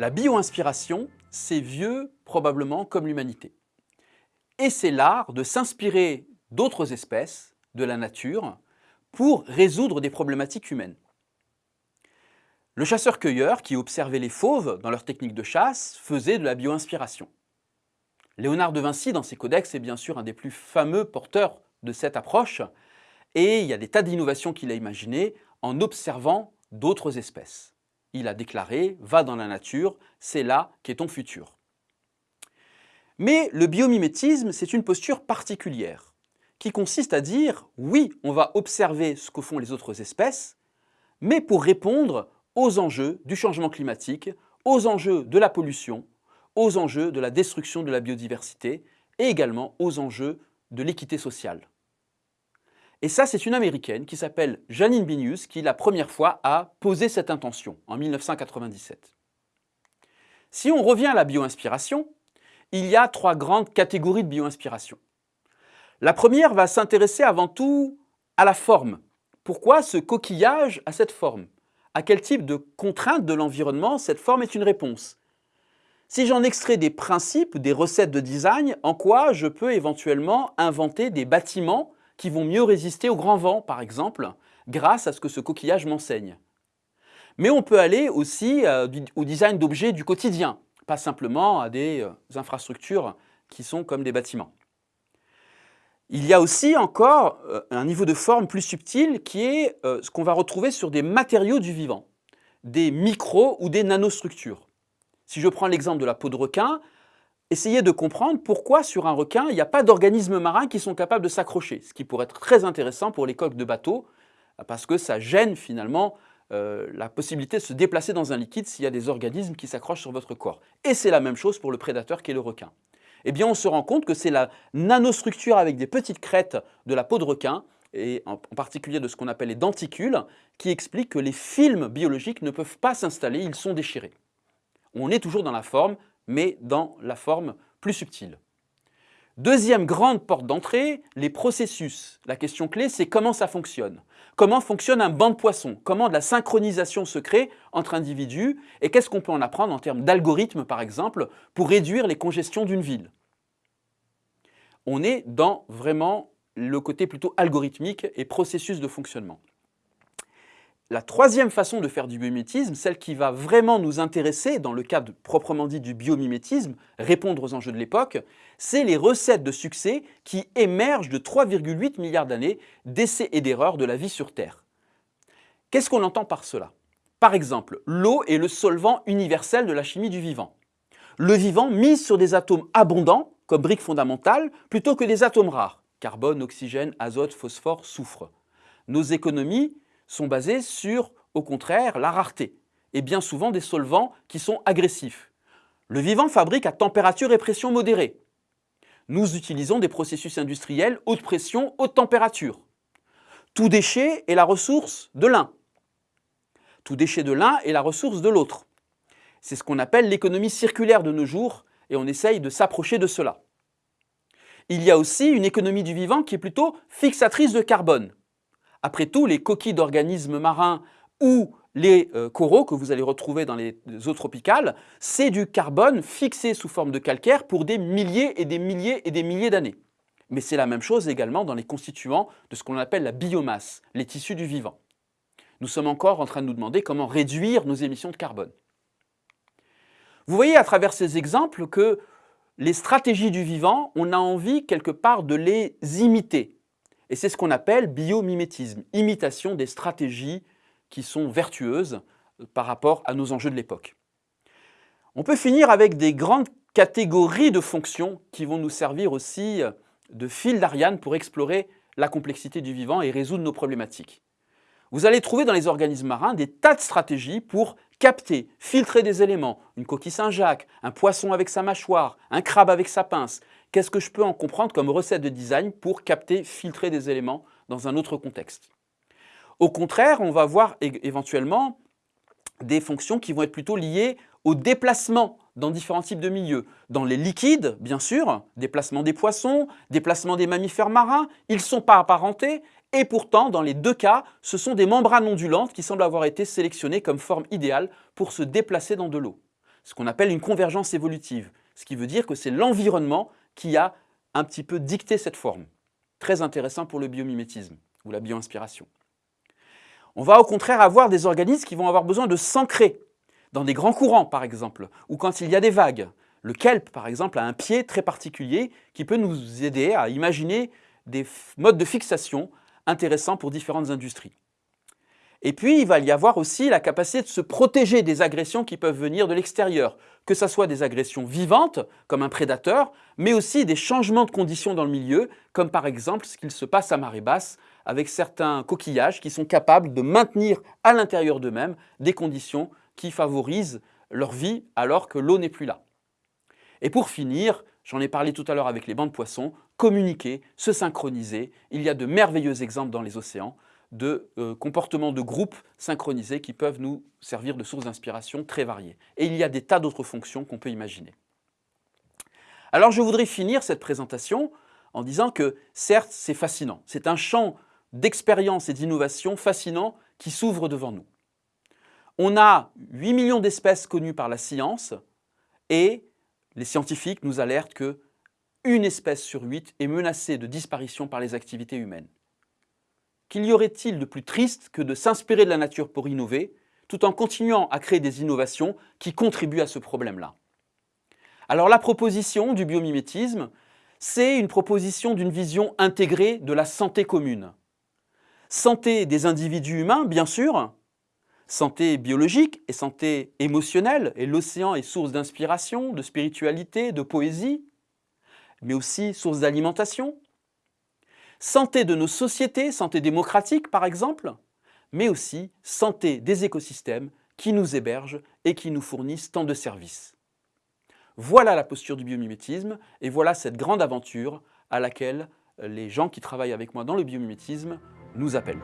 La bio-inspiration, c'est vieux probablement comme l'humanité. Et c'est l'art de s'inspirer d'autres espèces, de la nature, pour résoudre des problématiques humaines. Le chasseur-cueilleur qui observait les fauves dans leur technique de chasse faisait de la bio-inspiration. Léonard de Vinci, dans ses codex, est bien sûr un des plus fameux porteurs de cette approche, et il y a des tas d'innovations qu'il a imaginées en observant d'autres espèces. Il a déclaré « va dans la nature, c'est là qu'est ton futur ». Mais le biomimétisme, c'est une posture particulière, qui consiste à dire « oui, on va observer ce que font les autres espèces, mais pour répondre aux enjeux du changement climatique, aux enjeux de la pollution, aux enjeux de la destruction de la biodiversité et également aux enjeux de l'équité sociale. Et ça, c'est une Américaine qui s'appelle Janine Binius qui, la première fois, a posé cette intention, en 1997. Si on revient à la bio-inspiration, il y a trois grandes catégories de bio-inspiration. La première va s'intéresser avant tout à la forme. Pourquoi ce coquillage a cette forme? À quel type de contrainte de l'environnement cette forme est une réponse? Si j'en extrais des principes, des recettes de design, en quoi je peux éventuellement inventer des bâtiments qui vont mieux résister au grand vent, par exemple, grâce à ce que ce coquillage m'enseigne. Mais on peut aller aussi euh, au design d'objets du quotidien, pas simplement à des euh, infrastructures qui sont comme des bâtiments. Il y a aussi encore euh, un niveau de forme plus subtil qui est ce qu'on va retrouver sur des matériaux du vivant, des micro ou des nanostructures. Si je prends l'exemple de la peau de requin, Essayez de comprendre pourquoi sur un requin, il n'y a pas d'organismes marins qui sont capables de s'accrocher, ce qui pourrait être très intéressant pour les coques de bateau, parce que ça gêne finalement euh, la possibilité de se déplacer dans un liquide s'il y a des organismes qui s'accrochent sur votre corps. Et c'est la même chose pour le prédateur qui est le requin. Eh bien, on se rend compte que c'est la nanostructure avec des petites crêtes de la peau de requin, et en particulier de ce qu'on appelle les denticules, qui explique que les films biologiques ne peuvent pas s'installer, ils sont déchirés. On est toujours dans la forme, mais dans la forme plus subtile. Deuxième grande porte d'entrée, les processus. La question clé, c'est comment ça fonctionne. Comment fonctionne un banc de poissons? Comment de la synchronisation se crée entre individus? Et qu'est-ce qu'on peut en apprendre en termes d'algorithmes, par exemple, pour réduire les congestions d'une ville? On est dans vraiment le côté plutôt algorithmique et processus de fonctionnement. La troisième façon de faire du biomimétisme, celle qui va vraiment nous intéresser dans le cadre proprement dit du biomimétisme, répondre aux enjeux de l'époque, c'est les recettes de succès qui émergent de 3,8 milliards d'années d'essais et d'erreurs de la vie sur Terre. Qu'est-ce qu'on entend par cela? Par exemple, l'eau est le solvant universel de la chimie du vivant. Le vivant mise sur des atomes abondants, comme briques fondamentales, plutôt que des atomes rares, carbone, oxygène, azote, phosphore, soufre. Nos économies sont basés sur, au contraire, la rareté, et bien souvent des solvants qui sont agressifs. Le vivant fabrique à température et pression modérée. Nous utilisons des processus industriels haute pression, haute température. Tout déchet est la ressource de l'un. Tout déchet de l'un est la ressource de l'autre. C'est ce qu'on appelle l'économie circulaire de nos jours, et on essaye de s'approcher de cela. Il y a aussi une économie du vivant qui est plutôt fixatrice de carbone. Après tout, les coquilles d'organismes marins ou les euh, coraux que vous allez retrouver dans les eaux tropicales, c'est du carbone fixé sous forme de calcaire pour des milliers et des milliers et des milliers d'années. Mais c'est la même chose également dans les constituants de ce qu'on appelle la biomasse, les tissus du vivant. Nous sommes encore en train de nous demander comment réduire nos émissions de carbone. Vous voyez à travers ces exemples que les stratégies du vivant, on a envie quelque part de les imiter, et c'est ce qu'on appelle biomimétisme, imitation des stratégies qui sont vertueuses euh, par rapport à nos enjeux de l'époque. On peut finir avec des grandes catégories de fonctions qui vont nous servir aussi euh, de fil d'Ariane pour explorer la complexité du vivant et résoudre nos problématiques. Vous allez trouver dans les organismes marins des tas de stratégies pour capter, filtrer des éléments, une coquille Saint-Jacques, un poisson avec sa mâchoire, un crabe avec sa pince. Qu'est-ce que je peux en comprendre comme recette de design pour capter, filtrer des éléments dans un autre contexte? Au contraire, on va voir éventuellement des fonctions qui vont être plutôt liées au déplacement dans différents types de milieux. Dans les liquides, bien sûr, déplacement des poissons, déplacement des mammifères marins, ils ne sont pas apparentés, et pourtant, dans les deux cas, ce sont des membranes ondulantes qui semblent avoir été sélectionnées comme forme idéale pour se déplacer dans de l'eau. ce qu'on appelle une convergence évolutive, ce qui veut dire que c'est l'environnement qui a un petit peu dicté cette forme. Très intéressant pour le biomimétisme ou la bioinspiration. On va au contraire avoir des organismes qui vont avoir besoin de s'ancrer dans des grands courants, par exemple, ou quand il y a des vagues. Le kelp, par exemple, a un pied très particulier qui peut nous aider à imaginer des modes de fixation intéressants pour différentes industries. Et puis, il va y avoir aussi la capacité de se protéger des agressions qui peuvent venir de l'extérieur, que ce soit des agressions vivantes, comme un prédateur, mais aussi des changements de conditions dans le milieu, comme par exemple ce qu'il se passe à marée basse, avec certains coquillages qui sont capables de maintenir à l'intérieur d'eux-mêmes des conditions qui favorisent leur vie alors que l'eau n'est plus là. Et pour finir, j'en ai parlé tout à l'heure avec les bancs de poissons, communiquer, se synchroniser. Il y a de merveilleux exemples dans les océans de euh, comportements de groupe synchronisés qui peuvent nous servir de sources d'inspiration très variées. Et il y a des tas d'autres fonctions qu'on peut imaginer. Alors je voudrais finir cette présentation en disant que certes c'est fascinant, c'est un champ d'expérience et d'innovation fascinant qui s'ouvre devant nous. On a 8 millions d'espèces connues par la science et les scientifiques nous alertent que une espèce sur huit est menacée de disparition par les activités humaines. Qu'il y aurait-il de plus triste que de s'inspirer de la nature pour innover, tout en continuant à créer des innovations qui contribuent à ce problème-là? Alors la proposition du biomimétisme, c'est une proposition d'une vision intégrée de la santé commune. Santé des individus humains, bien sûr, santé biologique et santé émotionnelle, et l'océan est source d'inspiration, de spiritualité, de poésie, mais aussi source d'alimentation, santé de nos sociétés, santé démocratique par exemple, mais aussi santé des écosystèmes qui nous hébergent et qui nous fournissent tant de services. Voilà la posture du biomimétisme et voilà cette grande aventure à laquelle les gens qui travaillent avec moi dans le biomimétisme nous appellent.